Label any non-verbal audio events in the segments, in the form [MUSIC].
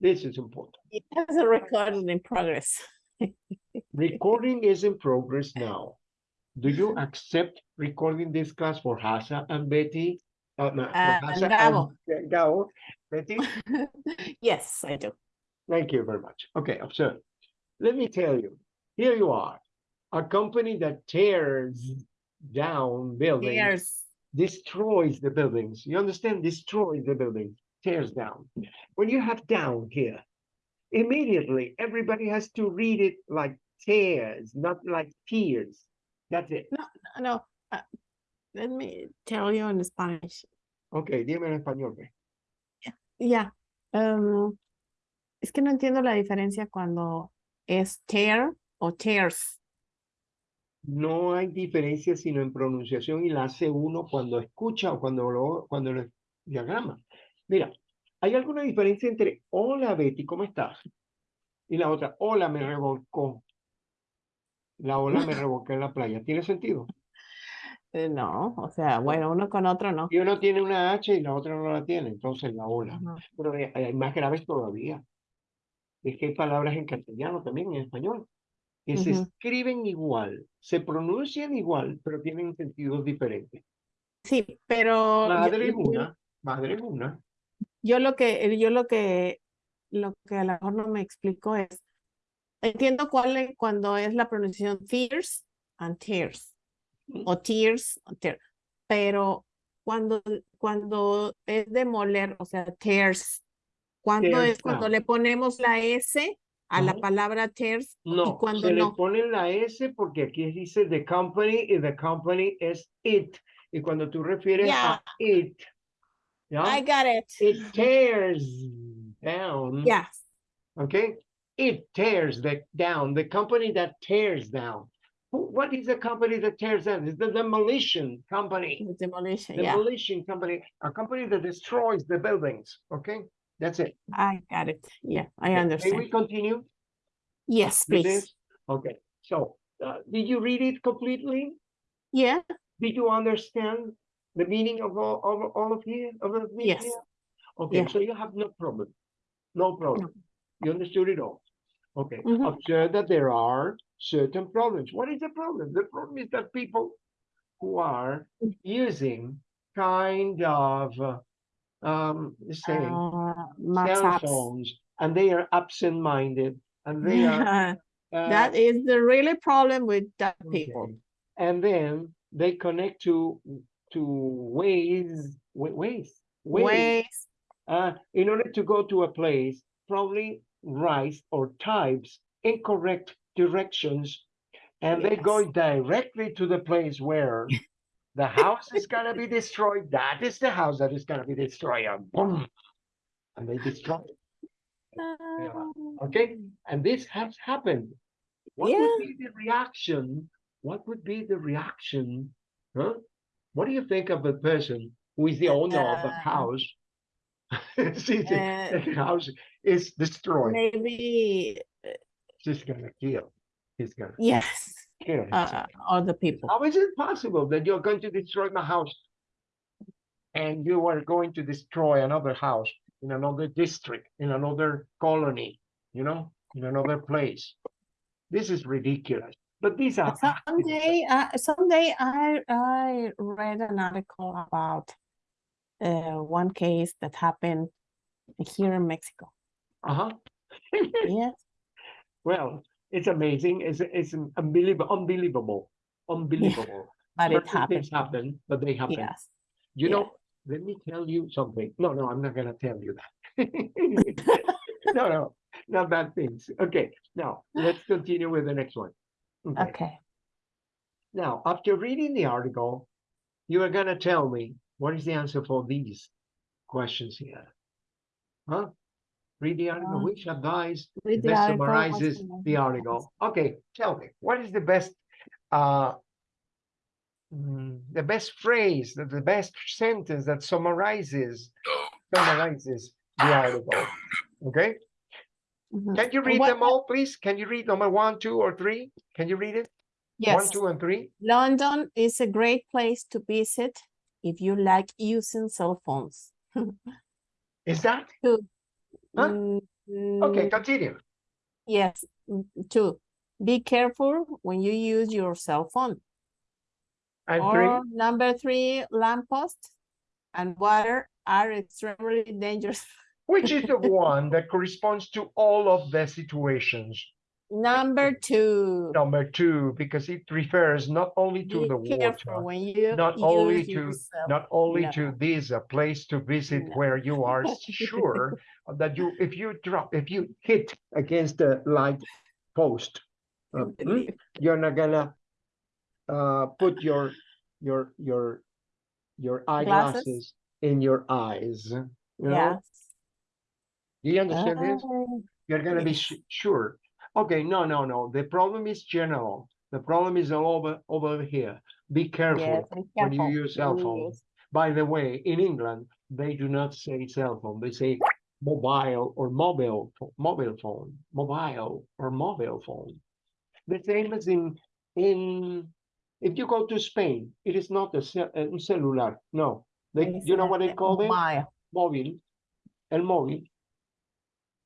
This is important. It has a recording in progress. [LAUGHS] Recording is in progress now. Do you accept recording this class for Hasa and Betty? Uh, no, Uh, Hasa Gabo. and Gabo. Betty, [LAUGHS] Yes, I do. thank you very much. Okay, observe. Let me tell you, here you are, a company that tears down buildings, There's, destroys the buildings. You understand? Destroys the building, tears down. When you have down here, immediately everybody has to read it like tears, not like tears. That's it. no, uh, let me tell you in Spanish. Ok, dime en español. Ya, em, es que no entiendo la diferencia cuando es tear o tears. No hay diferencia sino en pronunciación y la hace uno cuando escucha o cuando lo cuando lo diagrama. Mira, hay alguna diferencia entre hola Betty, ¿cómo estás? Y la otra, hola, me revolcó. La ola me [LAUGHS] revolcó en la playa. ¿Tiene sentido? Eh, No, o sea, bueno, uno con otro no. Y uno tiene una H y la otra no la tiene, entonces la ola. Ajá. Pero hay, hay más graves todavía. Es que hay palabras en castellano también, en español, que se Ujú. escriben igual, se pronuncian igual, pero tienen sentidos diferentes. Sí, pero Madre yo- una, madre una. Yo lo que, yo lo que, lo que a lo mejor no me explico es, entiendo cuál es cuando es la pronunciación tears and tears, o tears, o tear, pero cuando, cuando es demoler, o sea, tears, ¿cuándo Tears es cuando le ponemos la S a la palabra tears y No, cuando se le no? pone la S porque aquí dice the company y the company es it. Y cuando tú refieres a it, ¿ya? I got it. It tears down. Yes. Okay, it tears the down the company that tears down. What is the company that tears down? It's the demolition company. the Demolition, yeah, Demolition company, a company that destroys the buildings. Okay, that's it. I got it. Yeah, I Okay, May understand. we continue Yes, please. Okay, so uh, did you read it completely? Yeah, Did you understand the meaning of all of all of here of it Yes. here? Okay, Yeah. so you have no problem. No problem. You understood it all. Okay, Mhm. observe that there are certain problems. What is the problem? The problem is that people who are using kind of um say uh, cell apps. phones and they are absent-minded and they are [LAUGHS] uh, That is the really problem with that people. Okay. And then they connect to to Waze Waze Waze. Waze, uh, in order to go to a place probably writes or types incorrect directions and they go directly to the place where [LAUGHS] the house is gonna be destroyed that is the house that is gonna be destroyed and boom and they destroy it. Uh, okay and this has happened. What Yeah. would be the reaction what would be the reaction huh what do you think of a person who is the owner of the Uh, house? [LAUGHS] See, the, uh, the [LAUGHS] house is destroyed. maybe, he's gonna kill. He's gonna yes, kill himself. uh, other people. how is it possible that you're going to destroy my house and you are going to destroy another house in another district in another colony you know in another place? This is ridiculous but these are. Someday, uh, someday I, I read an article about uh, one case that happened here in Mexico. uh-huh [LAUGHS] Yes, well it's amazing it's it's unbelievable unbelievable unbelievable but it Certain things happen but they happen Yes. You Yeah. know, let me tell you something. No, no, I'm not gonna tell you that. [LAUGHS] [LAUGHS] No, no, not bad things. Okay, now let's continue with the next one. Okay, Okay. now after reading the article, you are gonna tell me what is the answer for these questions here. Huh? Read the article, Uh, which advice Read the best article, summarizes the article. Okay, tell me, what is the best, uh, mm, the best phrase, the, the best sentence that summarizes, summarizes the article? Okay. Can you read What- them all, please? Can you read number one, two, or three? Can you read it? Yes. One, two, and three? London is a great place to visit if you like using cell phones. [LAUGHS] Is that? Two. Huh? Mm, Okay, Mm, continue. Yes, mm, two. Be careful when you use your cell phone. And three, Or number three, lamppost and water are extremely dangerous. [LAUGHS] which is the one that corresponds to all of the situations? Number two, Number two, because it refers not only to be the water, when you not only to cell. not only to this a place to visit No. where you are sure [LAUGHS] that you if you drop if you hit against the light post uh, hmm, you're not gonna uh put your your your your eyeglasses in your eyes you know Yes. Do you understand this Oh, you're gonna be yes. sure okay no no no the problem is general the problem is all over over here be careful Yes, be when you use cell phone. use- By the way, in England, they do not say cell phone, they say mobile or mobile, mobile phone, mobile or mobile phone. The same as in, in, if you go to Spain, it is not a cell, un celular, no. They, you know what they call it? mobile. Mobile, el móvil.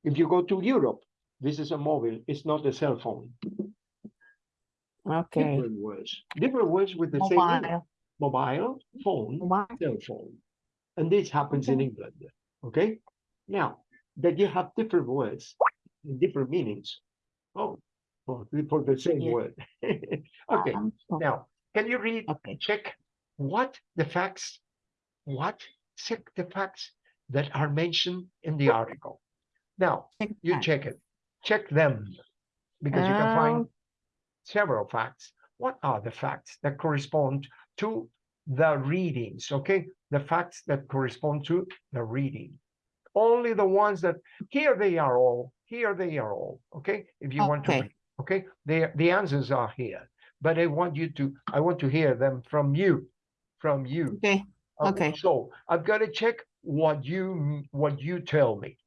If you go to Europe, this is a mobile, it's not a cell phone. Okay. Different words, different words with the same meaning. Mobile. Mobile, phone, Mobile. cell phone. And this happens in England, okay? Now, that you have different words, and different meanings. Oh, for, the- for the same Yeah. word. [LAUGHS] Okay, Um, now, can you read, Okay. check what the facts, what, check the facts that are mentioned in the article. Now, check you that. check it, check them, because you can find Um, several facts. What are the facts that correspond to the readings? Okay, the facts that correspond to the reading. Only the ones that here they are all, here they are all. Okay, if you want to Okay. read, okay, the the answers are here, but I want you to, I want to hear them from you, from you. Okay. Okay. So I've got to check what you what you tell me.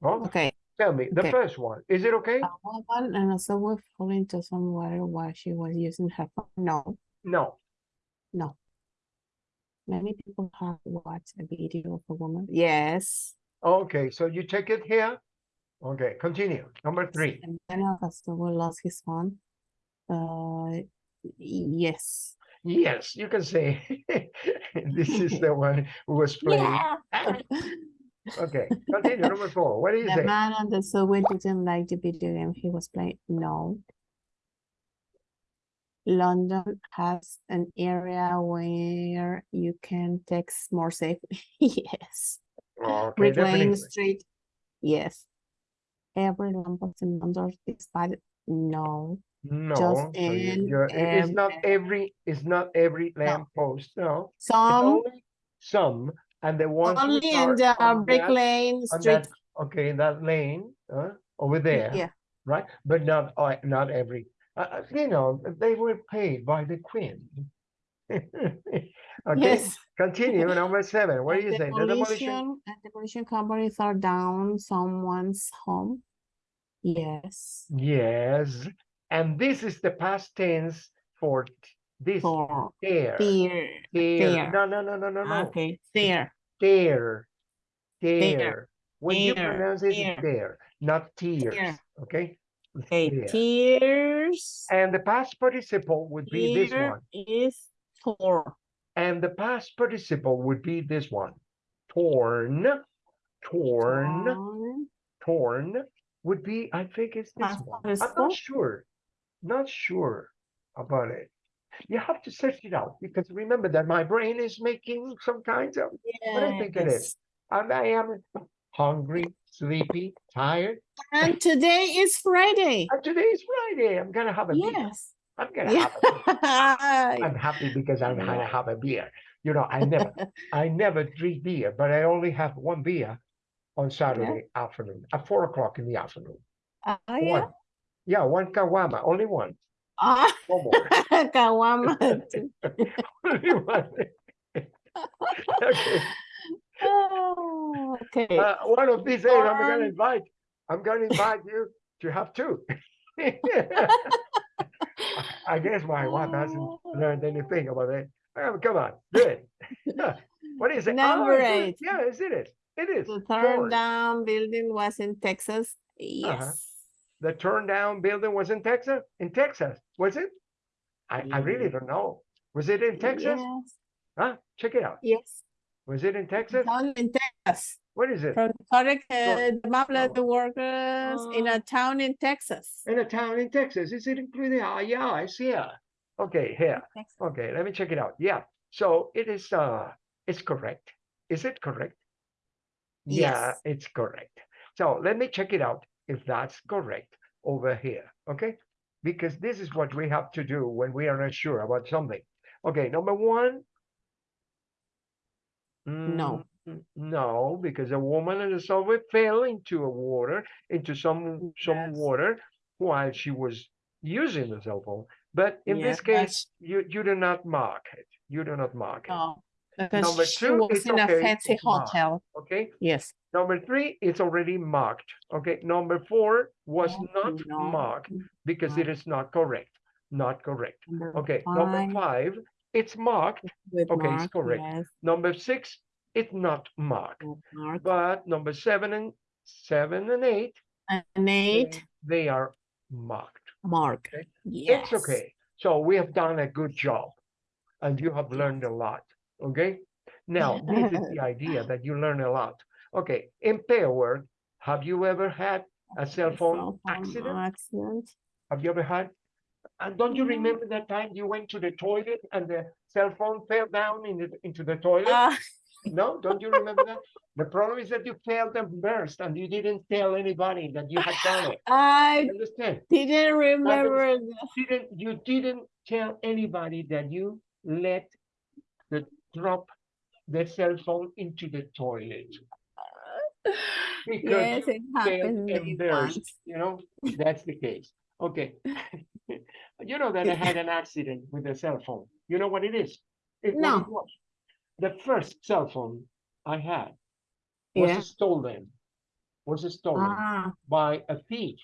Well, Okay. tell me the okay. first one. Is it okay? A woman and a subway fell into some water while she was using her phone. No, No. no. Many people have watched a video of a woman. Yes. Okay, so you check it here. Okay, continue. Number three. And then a subway lost his phone. Uh, yes. Yes, you can say [LAUGHS] this is the [LAUGHS] one who was playing. Yeah. [LAUGHS] Okay, continue. Number four. What do you The say? man on the subway didn't like the video game he was playing. No. London has an area where you can text more safely. [LAUGHS] Yes. Oh, okay, Brick Street. Yes. Every lamppost in London is bad. No. No, just so you- it's not every- it's not every lamp post, no. Some some, and the ones only in the on Brick that- Lane Street. that- Okay, that lane, uh, over there. Yeah. right? But not uh, not every. Uh, uh, you know, they were paid by the Queen. [LAUGHS] okay, Yes. continue. [LAUGHS] Number seven. What do you say? The demolition. and demolition companies are down someone's home. Yes. Yes, and this is the past tense for this For there. There. there. No, no, no, no, no, no. Okay. There. There. There. When you pronounce it, there. it's there, not tears. Okay. [LAUGHS] Okay. Tears. And the past participle would be this one. is torn. And the past participle would be this one. Torn, torn, Torn. torn would be, I think it's this Past one. I'm not sure, not sure about it. You have to search it out because remember that my brain is making some kinds of, what I think it is. And I am hungry, sleepy, tired. And today is Friday. And today is Friday. I'm gonna have a beer. Yes. I'm gonna have a beer. [LAUGHS] I'm happy because I'm gonna have a beer. You know, I never, [LAUGHS] I never drink beer, but I only have one beer on Saturday afternoon at four o'clock in the afternoon. Ah, yeah. Yeah, one caguama, only one. Ah, No more. Caguama. only one. okay. Oh, okay. Uh, one of these days, I'm Um, gonna invite. I'm gonna invite you to have two. [LAUGHS] I guess my wife hasn't Oh. learned anything about it. Oh, come on, do it. [LAUGHS] what is it? Oh, Number it. eight. Yeah, is it? It is. The foreign. turn down building was in Texas. Yes. The turn down building was in Texas? In Texas, was it? I, I really don't know. Was it in Texas? Yes. Huh? Check it out. Yes. Was it in Texas? Town in Texas. What is it? From correct, uh, the map Oh. the workers in a town in Texas. In a town in Texas. Is it included? Ah, yeah, it's here. Okay, here. Texas. Okay, let me check it out. Yeah. So it is uh it's correct. Is it correct? Yeah, Yes. it's correct. So let me check it out if that's correct over here. Okay. Because this is what we have to do when we are not sure about something. Okay, number one. No. Mm, No, because a woman in the subway fell into a water, into some some Yes. water while she was using the cell phone. But in this case, you you do not mark it. You do not mark it. No, Number because she two, was it's in a okay, fancy it's marked. hotel. Okay. Yes. Number three, it's already marked. Okay. Number four was No, not no, marked because it no. is not correct. Not correct. Number Okay. Number five five, it's marked. with okay, it's correct. yes, Number six, it's not marked. with mark. But number seven and seven and eight, And eight, they are marked. mark. Okay. Yes. It's okay. So we have done a good job and you have learned a lot. Okay. Now, [LAUGHS] this is the idea that you learn a lot. Okay. In pair have you ever had a cell phone cell phone accident? Accident. Have you ever had? And don't you remember that time you went to the toilet and the cell phone fell down in the, into the toilet? Ah, No, don't you remember that? The problem is that you failed and burst and you didn't tell anybody that you had done it. I You Understand? didn't remember. didn't you didn't tell anybody that you let the drop their cell phone into the toilet [LAUGHS] because Yes, it failed happened and me once. you know that's the case okay [LAUGHS] you know that i [LAUGHS] had an accident with a cell phone you know what it is It- No. was. the first cell phone i had was Yeah. stolen was stolen Ah, by a thief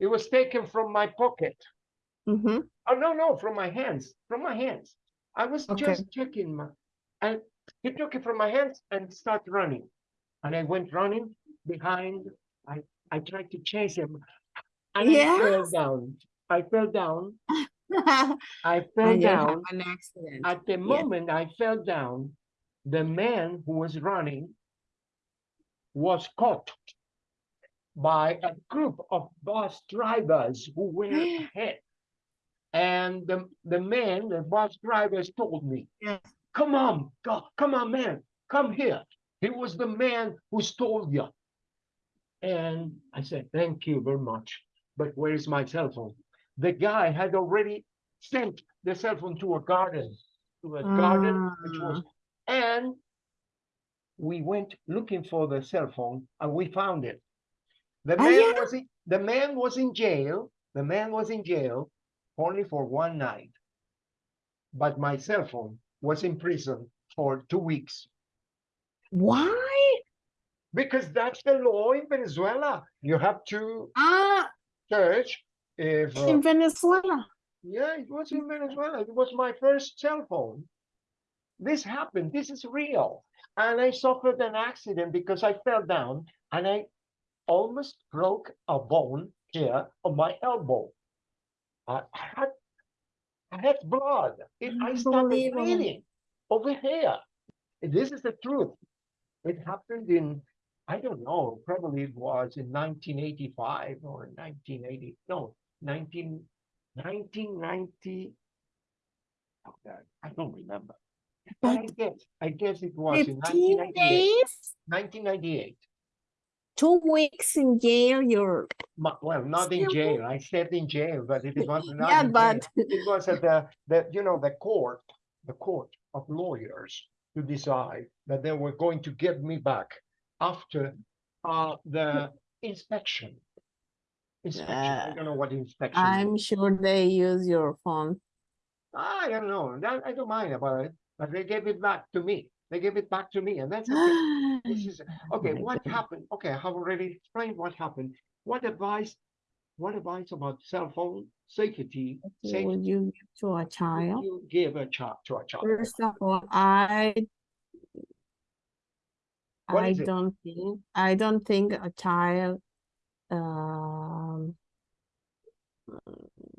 it was taken from my pocket mm-hmm. Oh no, no, from my hands, from my hands. I was Okay. just checking my, and he took it from my hands and started running. And I went running behind. I I tried to chase him, and I fell down. I fell down. [LAUGHS] I fell down. an accident. At the Yes. moment I fell down, the man who was running was caught by a group of bus drivers who were [GASPS] ahead. And the, the man, the bus drivers told me, Yes. Come on, go, come on, man, come here. He was the man who stole you. And I said, thank you very much. But where is my cell phone? The guy had already sent the cell phone to a garden, to a garden, which was, and we went looking for the cell phone and we found it. The Ah, man yeah? was in, the man was in jail. The man was in jail only for one night. But my cell phone was in prison for two weeks Why? because that's the law in Venezuela. You have to Ah, search if uh, in Venezuela. Yeah, it was in Venezuela. It was my first cell phone. This happened. This is real. And I suffered an accident because I fell down and I almost broke a bone here on my elbow. I had, had blood. It, I started bleeding over here. This is the truth. It happened in, I don't know, probably it was in 1985 or 1980. No, 19, 1990. oh God, I don't remember. But I guess, I guess it was in 15 1998. days, 1998. Two weeks in jail, you're, Well, not in jail. I stayed in jail, but it was not yeah, jail. but It was at the, the, you know, the court, the court of lawyers to decide that they were going to give me back after uh, the inspection. Inspection, I Uh, don't know what inspection. I'm sure they use your phone. I don't know. I don't mind about it, but they gave it back to me. They gave it back to me, and that's okay. [GASPS] This is okay. my What happened? Okay, I have already explained what happened. What advice? What advice about cell phone safety? Safety Would you give to a child? you give a child to a child? First of all, I What I don't think, I don't think a child, um,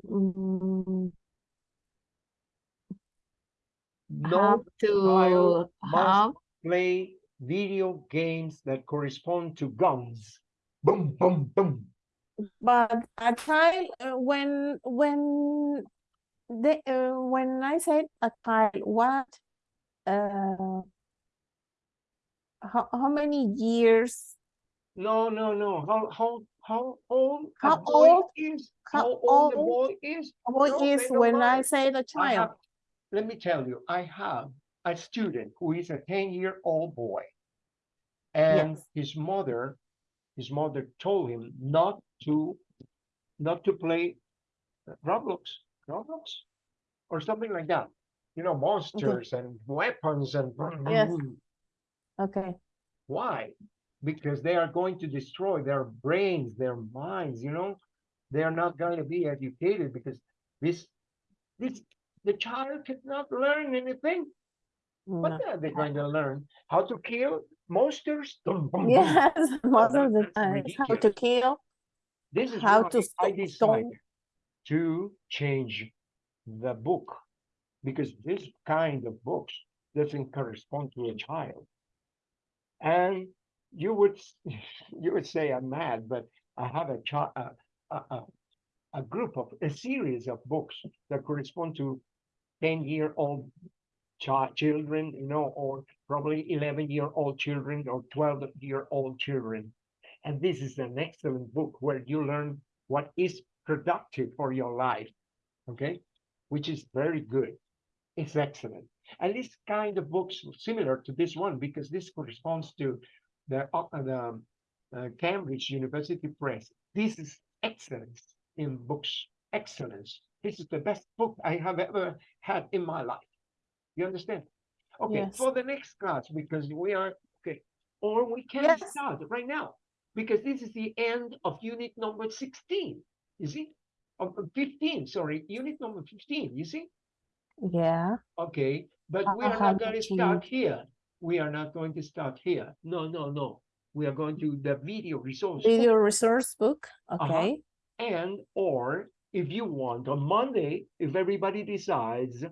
mm, No to child must play video games that correspond to guns. Boom, boom, boom. but a child, uh, when, when the, uh, when I said a child, what, uh, how, how many years, No, no, no. How how how old How old- is? how How old the boy is? what No, is when I say the child? Let me tell you, I have a student who is a 10-year-old boy. And Yes. his mother, his mother told him not to, not to play Roblox, Roblox, or something like that. You know, monsters and weapons and. Yes. Okay, Why? Because they are going to destroy their brains, their minds, you know? They are not going to be educated because this, this, the child cannot learn anything. no. What are they going to learn? How to kill monsters? Dum, bum, bum. Yes, [LAUGHS] most of oh, the time, how to kill, This is how to I decided to change the book because this kind of books doesn't correspond to a child. And you would [LAUGHS] you would say I'm mad, but I have a child a, a, a, a group of a series of books that correspond to 10 year old child children, you know, or probably 11 year old children or 12 year old children. And this is an excellent book where you learn what is productive for your life, okay? Which is very good. It's excellent. And this kind of books similar to this one because this corresponds to the, uh, the uh, Cambridge University Press. This is excellence in books. Excellence. This is the best book I have ever had in my life. You understand? Okay, Yes. for the next class, because we are okay, or we can Yes. start right now, because this is the end of unit number 16. You see? Of of 15, sorry, unit number 15, you see? Yeah, Okay, but we are not going to start here. We are not going to start here. No, no, no. We are going to the video resource. video resource book, Uh-huh. okay, And or if you want on Monday, if everybody decides,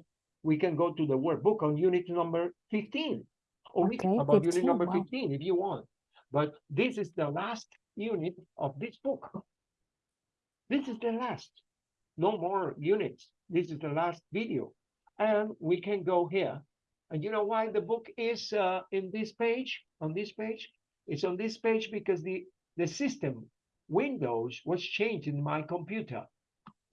we can go to the workbook on unit number 15. Or we can Okay, about unit number wow. 15 if you want. But this is the last unit of this book. [LAUGHS] This is the last. No more units. This is the last video. And we can go here. And you know why the book is uh, in this page, on this page? It's on this page because the, the system, Windows, was changed in my computer.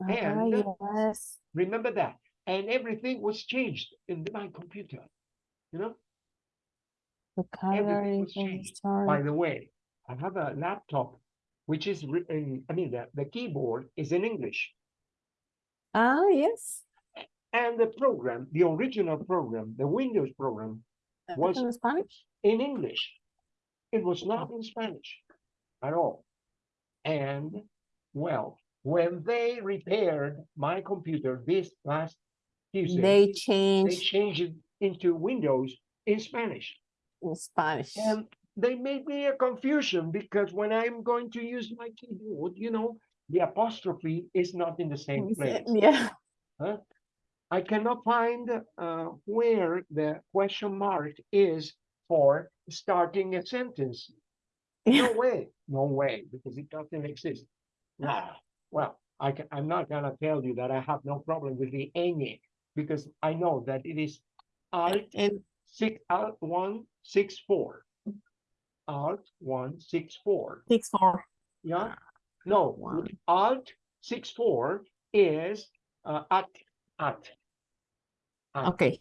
Ah, And- yes, Remember that. And everything was changed in my computer. You know, was changed. sorry, by the way, I have a laptop which is written, I mean, the, the keyboard is in English. ah, yes, And the program, the original program, the Windows program, Was- in Spanish, in English. It was not in Spanish at all. And well, when they repaired my computer this last Tuesday, they they changed changed it into Windows in Spanish. in Spanish, And they made me a confusion because when I'm going to use my keyboard, you know, the apostrophe is not in the same place. yeah, I cannot find uh, where the question mark is for starting a sentence. [LAUGHS] No way, no way, because it doesn't exist. Ah, well, I can, I'm not gonna tell you that I have no problem with the ñ because I know that it is alt and six alt one six four. Alt one six four. six four, Yeah. No, One. alt six four is uh, at at. at. okay,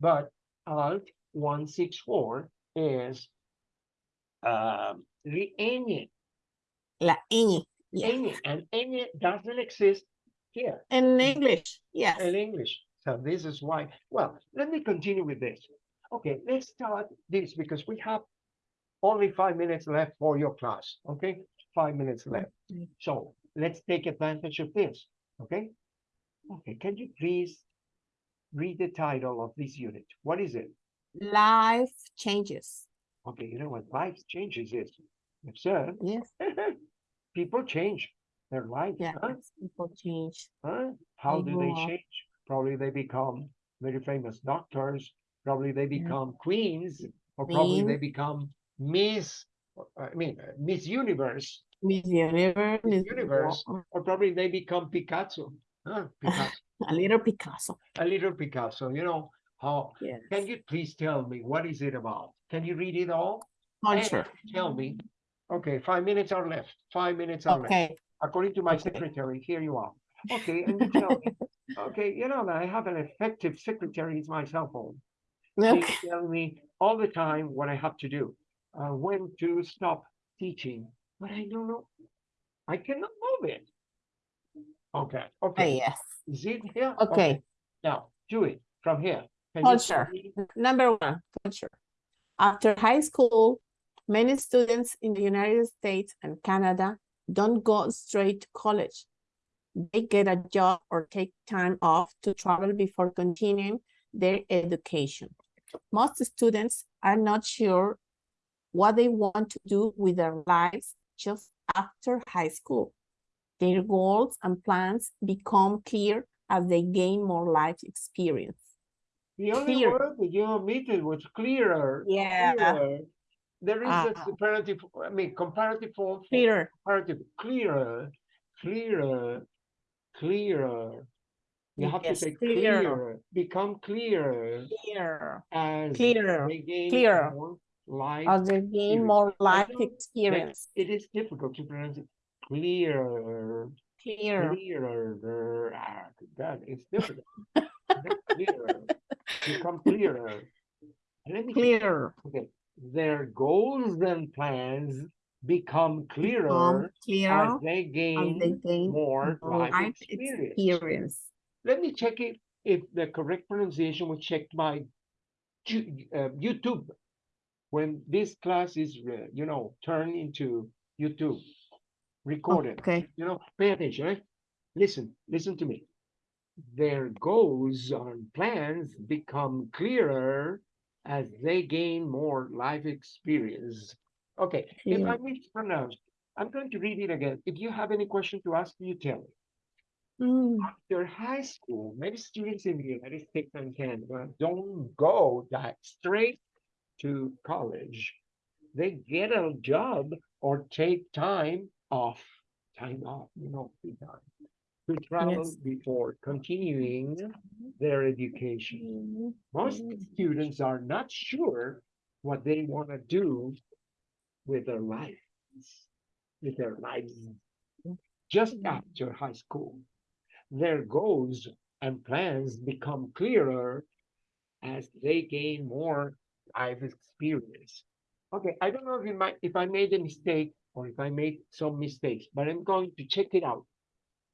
But alt one six four is um the ñ. la ñ, yeah, ñ, and ñ doesn't exist here in English, yes, in English. So this is why. Well, let me continue with this. Okay, let's start this because we have only five minutes left for your class. Okay, five minutes left. So let's take advantage of this. Okay. Okay, can you please read the title of this unit? What is it? life changes, Okay, you know what life changes is. Observe, Yes, [LAUGHS] people change their life. yeah, huh? people change. Huh? How They do they up. change? Probably they become very famous doctors. Probably they become queens, or probably they become Miss. I mean, Miss Universe, Miss Universe, Miss Universe. Or probably they become Picasso. Huh? [LAUGHS] Picasso, a little Picasso. a little Picasso. You know how? Yes. Can you please tell me what is it about? Can you read it all? Culture. Tell me. Okay, five minutes are left. Five minutes are left. Okay. According to my Okay. secretary, here you are. Okay, and you tell me. [LAUGHS] Okay, you know that I have an effective secretary. It's my cell phone. They tell me all the time what I have to do, uh, when to stop teaching, but I don't know. I cannot move it. Okay, Oh, okay. yes. Is it here? Okay. Now do it from here. Can Culture. Number one, culture. After high school, many students in the United States and Canada don't go straight to college. They get a job or take time off to travel before continuing their education. Most students are not sure what they want to do with their lives just after high school. Their goals and plans become clear as they gain more life experience. The only Clear. word that you omitted was clearer. Yeah. clearer. There is a Ah. comparative, I mean, comparative form. for Clear. comparative, clearer, clearer, clearer. You have to say clear. clearer, become clearer Clearer. as Clear, they gain clear. more life. As they gain experience. more life experience. It is difficult to pronounce it. Clearer, Clearer. clearer. Ah, God, it's difficult. [LAUGHS] clearer, become clearer. Let me see. Clear. Okay, their goals and plans become Become clearer as they as gain they gain more more life life experience. experience. Let me check it if the correct pronunciation was checked by uh, YouTube when this class is, uh, you know, turned into YouTube, recorded. Okay. You know, pay attention. eh? Listen, listen to me. Their goals and plans become clearer as they gain more life experience. Okay, if I Clear. mispronounce, I'm going to read it again. If you have any question to ask, you tell me. Mm, After high school, many students in the United States and Canada don't go that straight to college. They get a job or take time off, time off, you know, free time, to travel Yes. before continuing their education. Most students are not sure what they want to do with their lives, with their lives just Mm. after high school. Their goals and plans become clearer as they gain more life experience. Okay, I don't know if, might, if I made a mistake or if I made some mistakes, but I'm going to check it out.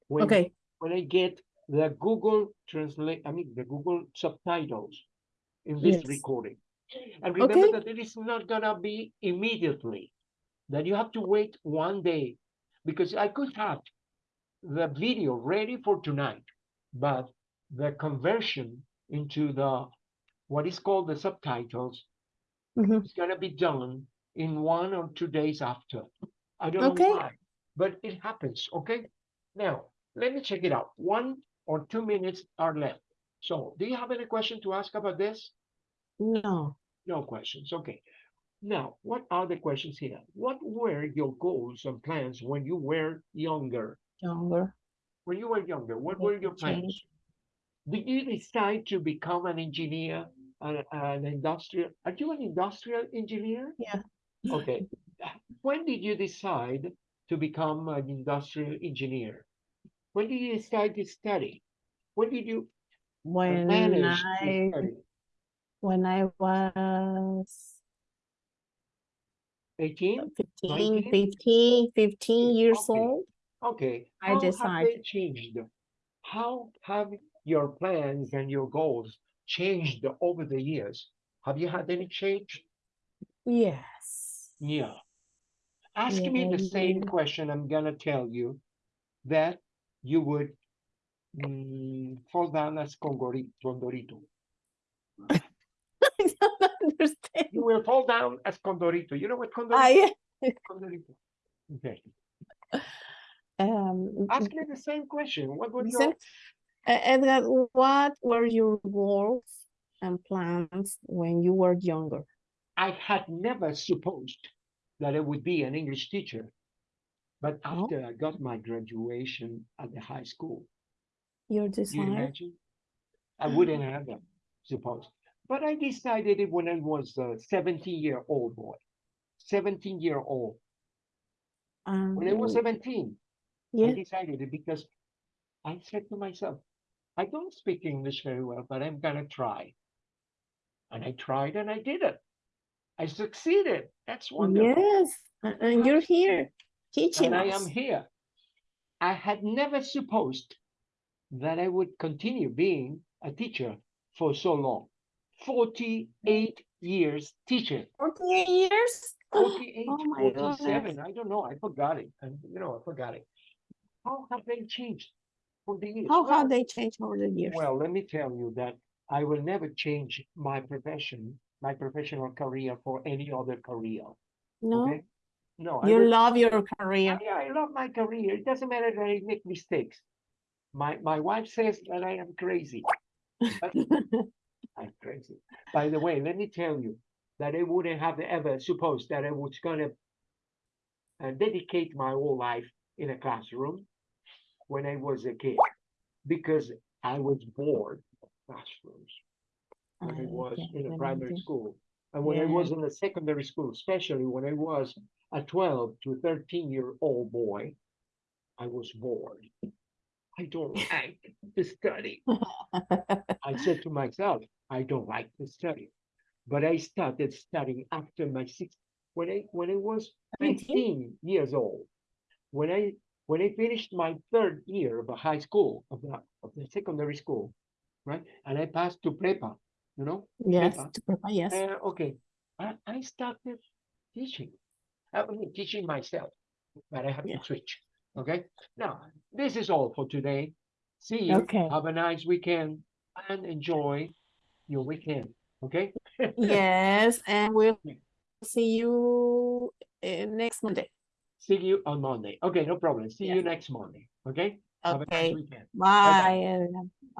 When, Okay. when I get the Google translate, I mean, the Google subtitles in this Yes. recording. And remember Okay. that it is not gonna be immediately, that you have to wait one day, because I could have the video ready for tonight, but the conversion into the, what is called the subtitles, Mhm. is gonna be done in one or two days after. I don't Okay. know why, but it happens, okay? Now, let me check it out. One or two minutes are left. So, do you have any question to ask about this? No. No questions, okay. Now, what are the questions here? What were your goals and plans when you were younger? Younger. When you were younger, what were your plans? Did you decide to become an engineer, an, an industrial? Are you an industrial engineer? Yeah. Okay. When did you decide to become an industrial engineer? When did you decide to study? When did you When manage to I study? when I was 18? 15, 15, 15 years Okay. old, Okay. I How have they decided. changed? How have your plans and your goals changed over the years? Have you had any change? Yes. Yeah. Ask me the same question. I'm gonna tell you that you would mm, fall down as Condorito. [LAUGHS] I don't understand. You will fall down as Condorito. You know what Condorito? I, [LAUGHS] Condorito. Okay. um, Ask me the same question. What would you? Edgar, what were your goals and plans when you were younger? I had never supposed that I would be an English teacher. But Oh. after I got my graduation at the high school, Your you desire? imagine? I wouldn't have them, supposed. But I decided it when I was a 17 year old boy. 17 year old. When I was Um, 17, I decided it because I said to myself, I don't speak English very well, but I'm gonna try. And I tried and I did it. I succeeded. That's wonderful. yes, and you're here teaching And I am here. I had never supposed that I would continue being a teacher for so long. 48 years teaching. 48 years? 48, Oh 47. goodness. I don't know. I forgot it. And you know, I forgot it. How have they changed for the years? How Well, have they changed over the years? Well, let me tell you that I will never change my profession, my professional career for any other career. No, Okay? No, you love your career. yeah, I love my career. It doesn't matter that I make mistakes. My my wife says that I am crazy. [LAUGHS] I'm crazy. By the way, let me tell you that I wouldn't have ever supposed that I was gonna uh, dedicate my whole life in a classroom when I was a kid because I was bored of classrooms when I I was in a primary school. And when I was in a secondary school, especially when I was a 12 to 13 year old boy, I was bored. I don't [LAUGHS] like to study. I [LAUGHS] said to myself, I don't like to study. But I started studying after my six when I when I was 17? 15 years old. When I when I finished my third year of a high school of the of the secondary school, right? And I passed to prepa, you know, Yes, Prepa. to prepare, yes. uh, okay, I, I started teaching. I mean, teaching myself, but I have Yeah. to switch. Okay, now this is all for today. See you. Okay. Have a nice weekend and enjoy your weekend. Okay. [LAUGHS] Yes, and we'll see you uh, next Monday. See you on Monday. Okay, no problem. See Yeah. you next Monday. Okay. Have a nice Okay, weekend. bye. everyone.